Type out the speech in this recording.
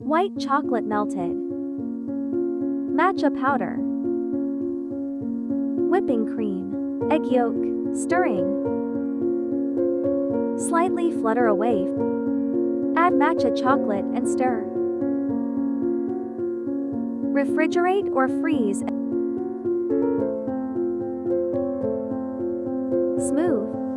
White chocolate melted. Matcha powder. Whipping cream. Egg yolk. Stirring. Slightly flutter a. Add matcha chocolate and stir. Refrigerate or freeze. Smooth.